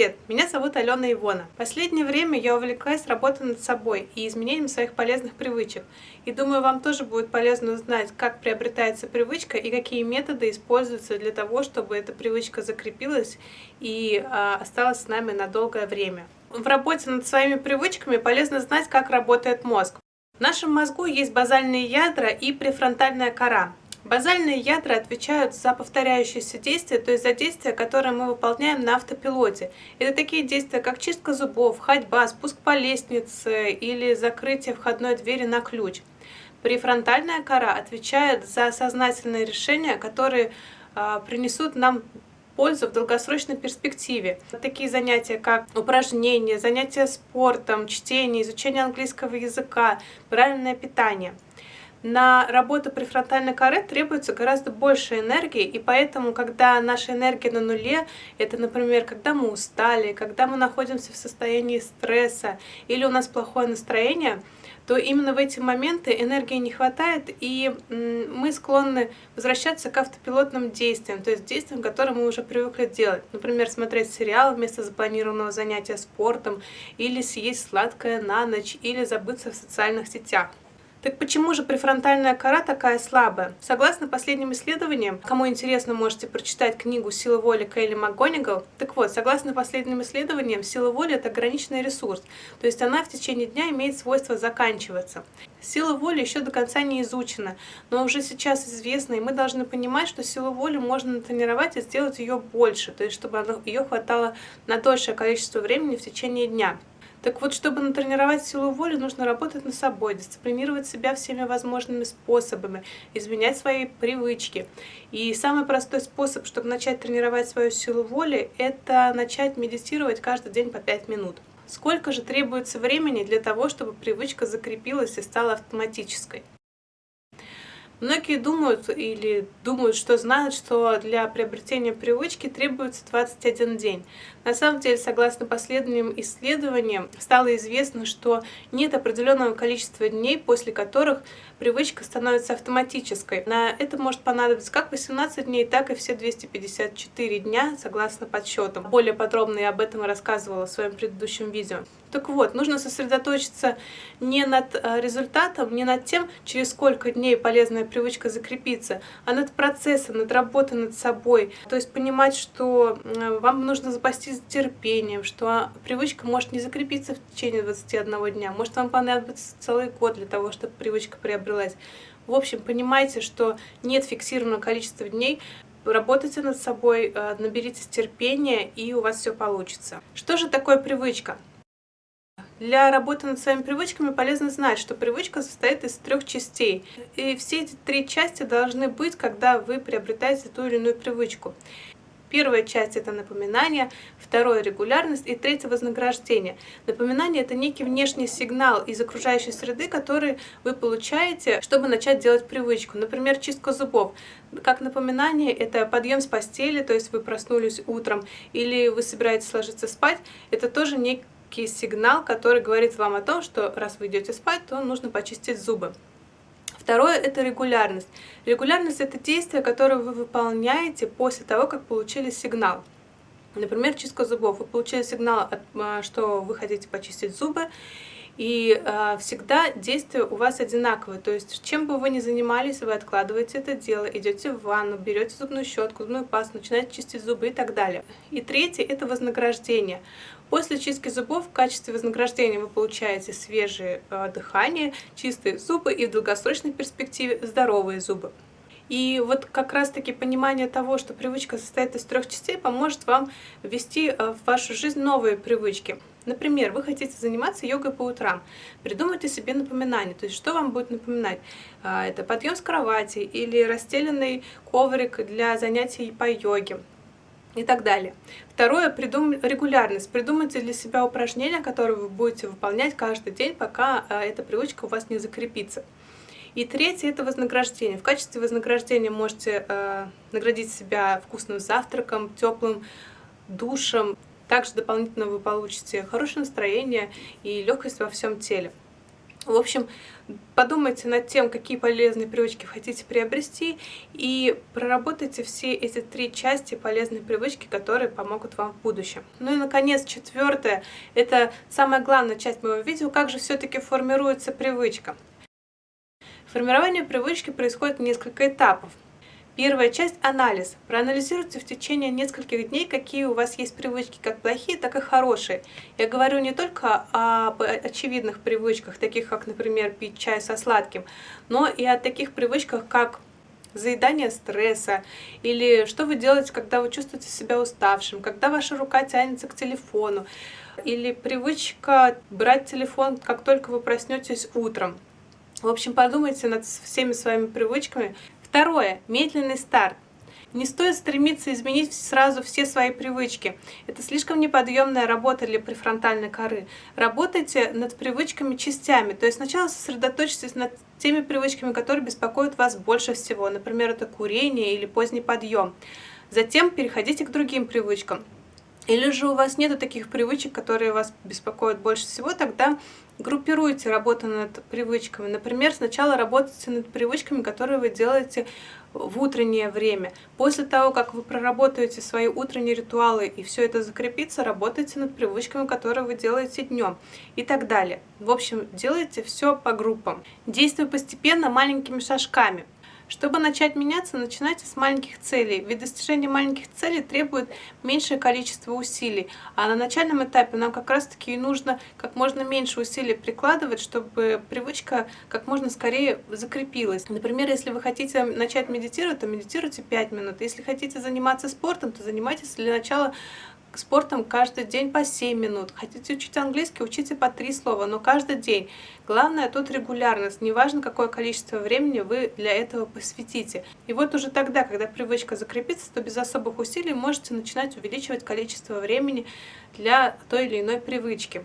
привет! Меня зовут Алена Ивона. Последнее время я увлеклась работой над собой и изменением своих полезных привычек. И думаю, вам тоже будет полезно узнать, как приобретается привычка и какие методы используются для того, чтобы эта привычка закрепилась и э, осталась с нами на долгое время. В работе над своими привычками полезно знать, как работает мозг. В нашем мозгу есть базальные ядра и префронтальная кора. Базальные ядра отвечают за повторяющиеся действия, то есть за действия, которые мы выполняем на автопилоте. Это такие действия, как чистка зубов, ходьба, спуск по лестнице или закрытие входной двери на ключ. Префронтальная кора отвечает за сознательные решения, которые э, принесут нам пользу в долгосрочной перспективе. Такие занятия, как упражнения, занятия спортом, чтение, изучение английского языка, правильное питание – на работу префронтальной коры требуется гораздо больше энергии, и поэтому, когда наша энергия на нуле, это, например, когда мы устали, когда мы находимся в состоянии стресса или у нас плохое настроение, то именно в эти моменты энергии не хватает, и мы склонны возвращаться к автопилотным действиям, то есть действиям, которые мы уже привыкли делать. Например, смотреть сериал вместо запланированного занятия спортом, или съесть сладкое на ночь, или забыться в социальных сетях. Так почему же префронтальная кора такая слабая? Согласно последним исследованиям, кому интересно, можете прочитать книгу «Сила воли» Кейли МакГонигал. Так вот, согласно последним исследованиям, сила воли – это ограниченный ресурс, то есть она в течение дня имеет свойство заканчиваться. Сила воли еще до конца не изучена, но уже сейчас известна, и мы должны понимать, что силу воли можно натренировать и сделать ее больше, то есть чтобы ее хватало на дольшее количество времени в течение дня. Так вот, чтобы натренировать силу воли, нужно работать над собой, дисциплинировать себя всеми возможными способами, изменять свои привычки. И самый простой способ, чтобы начать тренировать свою силу воли, это начать медитировать каждый день по 5 минут. Сколько же требуется времени для того, чтобы привычка закрепилась и стала автоматической? Многие думают или думают, что знают, что для приобретения привычки требуется 21 день. На самом деле, согласно последним исследованиям, стало известно, что нет определенного количества дней, после которых привычка становится автоматической. На это может понадобиться как 18 дней, так и все 254 дня, согласно подсчетам. Более подробно я об этом рассказывала в своем предыдущем видео. Так вот, нужно сосредоточиться не над э, результатом, не над тем, через сколько дней полезная привычка закрепится, а над процессом, над работой над собой. То есть понимать, что вам нужно запастись терпением, что привычка может не закрепиться в течение 21 дня, может вам понадобится целый год для того, чтобы привычка приобрелась. В общем, понимайте, что нет фиксированного количества дней, работайте над собой, э, наберитесь терпения, и у вас все получится. Что же такое привычка? Для работы над своими привычками полезно знать, что привычка состоит из трех частей. И все эти три части должны быть, когда вы приобретаете ту или иную привычку. Первая часть – это напоминание, второе – регулярность и третье – вознаграждение. Напоминание – это некий внешний сигнал из окружающей среды, который вы получаете, чтобы начать делать привычку. Например, чистка зубов. Как напоминание – это подъем с постели, то есть вы проснулись утром, или вы собираетесь ложиться спать. Это тоже некий сигнал, который говорит вам о том, что раз вы идете спать, то нужно почистить зубы. Второе – это регулярность. Регулярность – это действие, которое вы выполняете после того, как получили сигнал. Например, чистка зубов. Вы получили сигнал, а, что вы хотите почистить зубы, и э, всегда действия у вас одинаковые. То есть, чем бы вы ни занимались, вы откладываете это дело, идете в ванну, берете зубную щетку, зубную пасту, начинаете чистить зубы и так далее. И третье – это вознаграждение. После чистки зубов в качестве вознаграждения вы получаете свежее э, дыхание, чистые зубы и в долгосрочной перспективе здоровые зубы. И вот как раз-таки понимание того, что привычка состоит из трех частей, поможет вам ввести э, в вашу жизнь новые привычки. Например, вы хотите заниматься йогой по утрам. Придумайте себе напоминание. То есть, что вам будет напоминать? Э, это подъем с кровати или расстеленный коврик для занятий по йоге и так далее. Второе, придум... регулярность. Придумайте для себя упражнения, которые вы будете выполнять каждый день, пока э, эта привычка у вас не закрепится. И третье – это вознаграждение. В качестве вознаграждения можете э, наградить себя вкусным завтраком, теплым душем. Также дополнительно вы получите хорошее настроение и легкость во всем теле. В общем, подумайте над тем, какие полезные привычки хотите приобрести, и проработайте все эти три части полезной привычки, которые помогут вам в будущем. Ну и, наконец, четвертое, это самая главная часть моего видео, как же все-таки формируется привычка. Формирование привычки происходит в несколько этапов. Первая часть – анализ. Проанализируйте в течение нескольких дней, какие у вас есть привычки, как плохие, так и хорошие. Я говорю не только об очевидных привычках, таких как, например, пить чай со сладким, но и о таких привычках, как заедание стресса, или что вы делаете, когда вы чувствуете себя уставшим, когда ваша рука тянется к телефону, или привычка брать телефон, как только вы проснетесь утром. В общем, подумайте над всеми своими привычками, Второе. Медленный старт. Не стоит стремиться изменить сразу все свои привычки. Это слишком неподъемная работа для префронтальной коры. Работайте над привычками частями. То есть сначала сосредоточьтесь над теми привычками, которые беспокоят вас больше всего. Например, это курение или поздний подъем. Затем переходите к другим привычкам. Или же у вас нет таких привычек, которые вас беспокоят больше всего, тогда группируйте работу над привычками. Например, сначала работайте над привычками, которые вы делаете в утреннее время. После того, как вы проработаете свои утренние ритуалы и все это закрепится, работайте над привычками, которые вы делаете днем и так далее. В общем, делайте все по группам. Действуй постепенно маленькими шажками. Чтобы начать меняться, начинайте с маленьких целей, ведь достижение маленьких целей требует меньшее количество усилий, а на начальном этапе нам как раз таки нужно как можно меньше усилий прикладывать, чтобы привычка как можно скорее закрепилась. Например, если вы хотите начать медитировать, то медитируйте 5 минут. Если хотите заниматься спортом, то занимайтесь для начала спортом каждый день по 7 минут. Хотите учить английский, учите по 3 слова, но каждый день. Главное тут регулярность, неважно какое количество времени вы для этого посвятите. И вот уже тогда, когда привычка закрепится, то без особых усилий можете начинать увеличивать количество времени для той или иной привычки.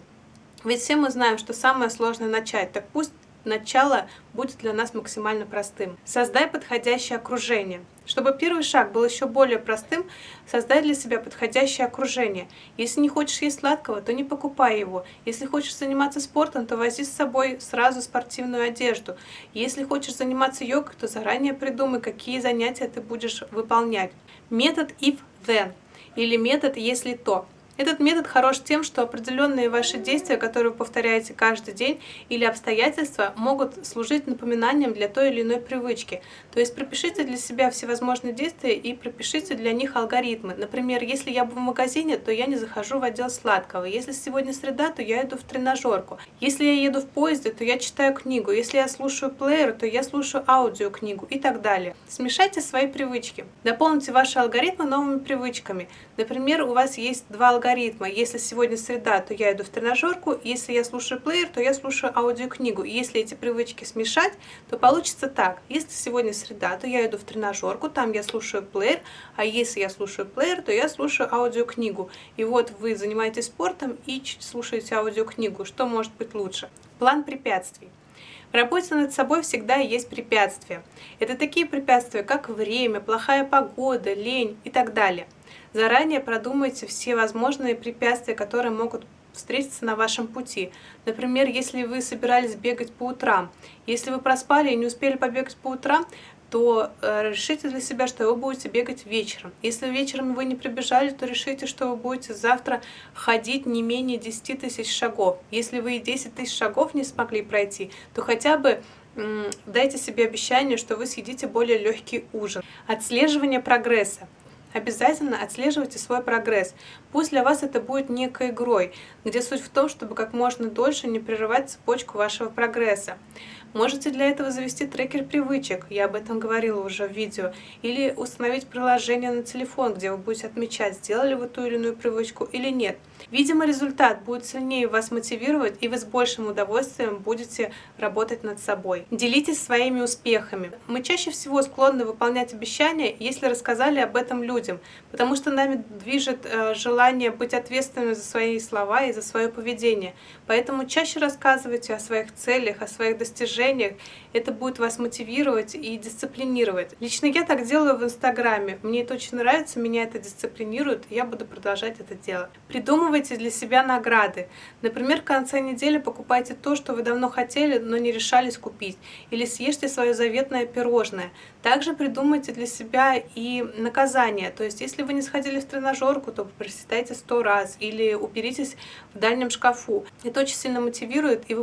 Ведь все мы знаем, что самое сложное начать, так пусть начало будет для нас максимально простым. Создай подходящее окружение. Чтобы первый шаг был еще более простым, создай для себя подходящее окружение. Если не хочешь есть сладкого, то не покупай его. Если хочешь заниматься спортом, то вози с собой сразу спортивную одежду. Если хочешь заниматься йогой, то заранее придумай, какие занятия ты будешь выполнять. Метод if-then или метод если то. Этот метод хорош тем, что определенные ваши действия, которые вы повторяете каждый день, или обстоятельства могут служить напоминанием для той или иной привычки. То есть пропишите для себя всевозможные действия и пропишите для них алгоритмы. Например, если я в магазине, то я не захожу в отдел сладкого. Если сегодня среда, то я иду в тренажерку. Если я еду в поезде, то я читаю книгу. Если я слушаю плеер, то я слушаю аудиокнигу и так далее. Смешайте свои привычки. Дополните ваши алгоритмы новыми привычками. Например, у вас есть два алгоритма алгоритма. Если сегодня среда, то я иду в тренажерку. Если я слушаю плеер, то я слушаю аудиокнигу. И если эти привычки смешать, то получится так. Если сегодня среда, то я иду в тренажерку, там я слушаю плеер. А если я слушаю плеер, то я слушаю аудиокнигу. И вот вы занимаетесь спортом и слушаете аудиокнигу. Что может быть лучше? План препятствий. В работе над собой всегда есть препятствия. Это такие препятствия, как время, плохая погода, лень и так далее. Заранее продумайте все возможные препятствия, которые могут встретиться на вашем пути. Например, если вы собирались бегать по утрам, если вы проспали и не успели побегать по утрам, то э, решите для себя, что вы будете бегать вечером. Если вечером вы не прибежали, то решите, что вы будете завтра ходить не менее 10 тысяч шагов. Если вы 10 тысяч шагов не смогли пройти, то хотя бы дайте себе обещание, что вы съедите более легкий ужин. Отслеживание прогресса обязательно отслеживайте свой прогресс. Пусть для вас это будет некой игрой, где суть в том, чтобы как можно дольше не прерывать цепочку вашего прогресса. Можете для этого завести трекер привычек, я об этом говорила уже в видео, или установить приложение на телефон, где вы будете отмечать, сделали вы ту или иную привычку или нет. Видимо, результат будет сильнее вас мотивировать, и вы с большим удовольствием будете работать над собой. Делитесь своими успехами. Мы чаще всего склонны выполнять обещания, если рассказали об этом людям, потому что нами движет э, желание быть ответственными за свои слова и за свое поведение. Поэтому чаще рассказывайте о своих целях, о своих достижениях, достижениях, это будет вас мотивировать и дисциплинировать. Лично я так делаю в Инстаграме. Мне это очень нравится, меня это дисциплинирует, и я буду продолжать это делать. Придумывайте для себя награды. Например, в конце недели покупайте то, что вы давно хотели, но не решались купить. Или съешьте свое заветное пирожное. Также придумайте для себя и наказание. То есть, если вы не сходили в тренажерку, то приседайте сто раз или уберитесь в дальнем шкафу. Это очень сильно мотивирует, и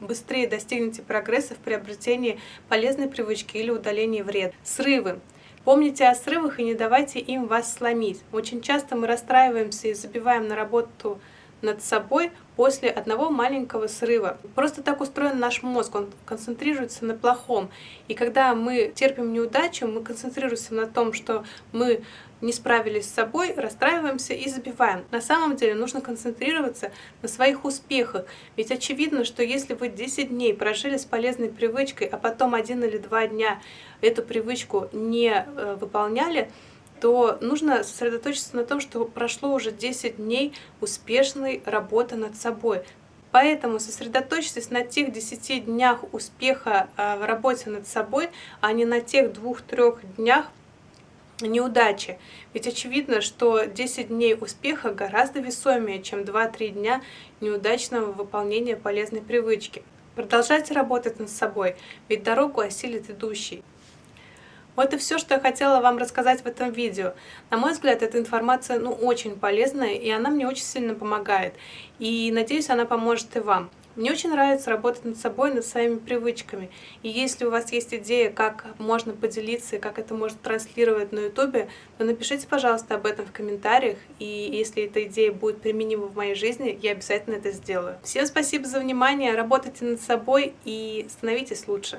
быстрее достигнете прогресса в приобретении полезной привычки или удалении вред. Срывы. Помните о срывах и не давайте им вас сломить. Очень часто мы расстраиваемся и забиваем на работу над собой после одного маленького срыва. Просто так устроен наш мозг, он концентрируется на плохом. И когда мы терпим неудачу, мы концентрируемся на том, что мы не справились с собой, расстраиваемся и забиваем. На самом деле нужно концентрироваться на своих успехах. Ведь очевидно, что если вы 10 дней прожили с полезной привычкой, а потом один или два дня эту привычку не э, выполняли, то нужно сосредоточиться на том, что прошло уже 10 дней успешной работы над собой. Поэтому сосредоточьтесь на тех 10 днях успеха а, в работе над собой, а не на тех двух-трех днях неудачи. Ведь очевидно, что 10 дней успеха гораздо весомее, чем 2-3 дня неудачного выполнения полезной привычки. Продолжайте работать над собой, ведь дорогу осилит идущий. Вот и все, что я хотела вам рассказать в этом видео. На мой взгляд, эта информация ну, очень полезная, и она мне очень сильно помогает. И надеюсь, она поможет и вам. Мне очень нравится работать над собой, над своими привычками. И если у вас есть идея, как можно поделиться и как это можно транслировать на ютубе, то напишите, пожалуйста, об этом в комментариях. И если эта идея будет применима в моей жизни, я обязательно это сделаю. Всем спасибо за внимание, работайте над собой и становитесь лучше.